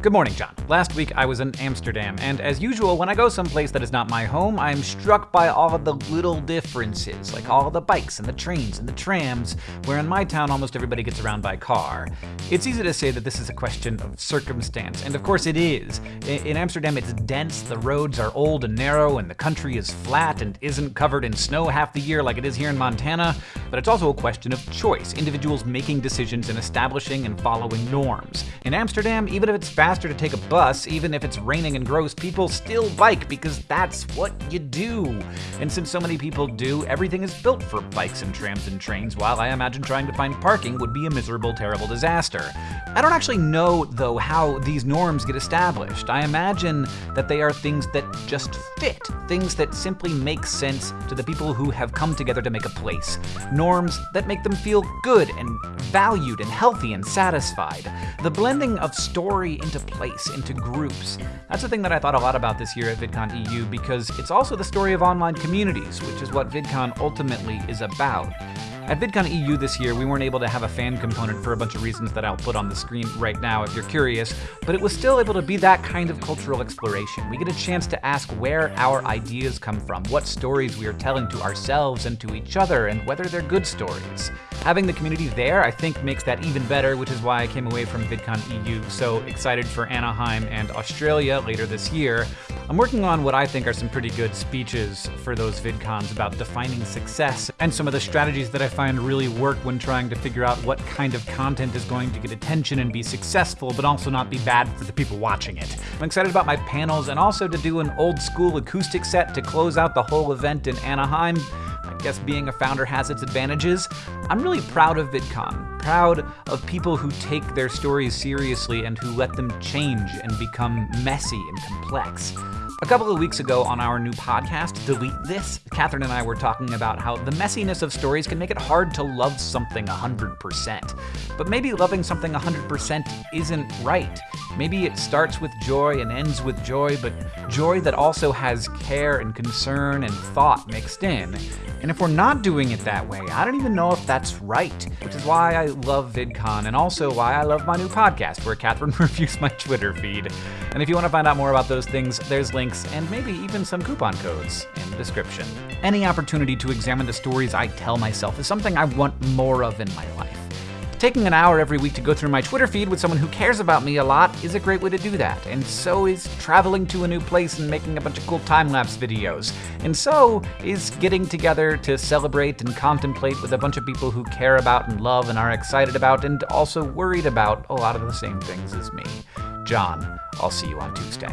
Good morning, John. Last week I was in Amsterdam, and as usual, when I go someplace that is not my home, I'm struck by all of the little differences, like all the bikes and the trains and the trams, where in my town almost everybody gets around by car. It's easy to say that this is a question of circumstance, and of course it is. In Amsterdam, it's dense, the roads are old and narrow, and the country is flat and isn't covered in snow half the year like it is here in Montana, but it's also a question of choice, individuals making decisions and establishing and following norms. In Amsterdam, even if it's fast faster to take a bus, even if it's raining and gross, people still bike because that's what you do. And since so many people do, everything is built for bikes and trams and trains, while I imagine trying to find parking would be a miserable, terrible disaster. I don't actually know, though, how these norms get established. I imagine that they are things that just fit, things that simply make sense to the people who have come together to make a place. Norms that make them feel good and valued and healthy and satisfied. The blending of story into into place, into groups. That's the thing that I thought a lot about this year at VidCon EU because it's also the story of online communities, which is what VidCon ultimately is about. At VidCon EU this year, we weren't able to have a fan component for a bunch of reasons that I'll put on the screen right now if you're curious, but it was still able to be that kind of cultural exploration. We get a chance to ask where our ideas come from, what stories we are telling to ourselves and to each other, and whether they're good stories. Having the community there, I think, makes that even better, which is why I came away from VidCon EU so excited for Anaheim and Australia later this year. I'm working on what I think are some pretty good speeches for those VidCons about defining success and some of the strategies that I find really work when trying to figure out what kind of content is going to get attention and be successful, but also not be bad for the people watching it. I'm excited about my panels and also to do an old school acoustic set to close out the whole event in Anaheim. Guess being a founder has its advantages. I'm really proud of VidCon, proud of people who take their stories seriously and who let them change and become messy and complex. A couple of weeks ago on our new podcast, Delete This, Katherine and I were talking about how the messiness of stories can make it hard to love something 100%. But maybe loving something 100% isn't right. Maybe it starts with joy and ends with joy, but joy that also has care and concern and thought mixed in. And if we're not doing it that way, I don't even know if that's right, which is why I love VidCon and also why I love my new podcast where Katherine reviews my Twitter feed. And if you want to find out more about those things, there's links and maybe even some coupon codes in the description. Any opportunity to examine the stories I tell myself is something I want more of in my life. Taking an hour every week to go through my Twitter feed with someone who cares about me a lot is a great way to do that, and so is traveling to a new place and making a bunch of cool time-lapse videos. And so is getting together to celebrate and contemplate with a bunch of people who care about and love and are excited about and also worried about a lot of the same things as me. John, I'll see you on Tuesday.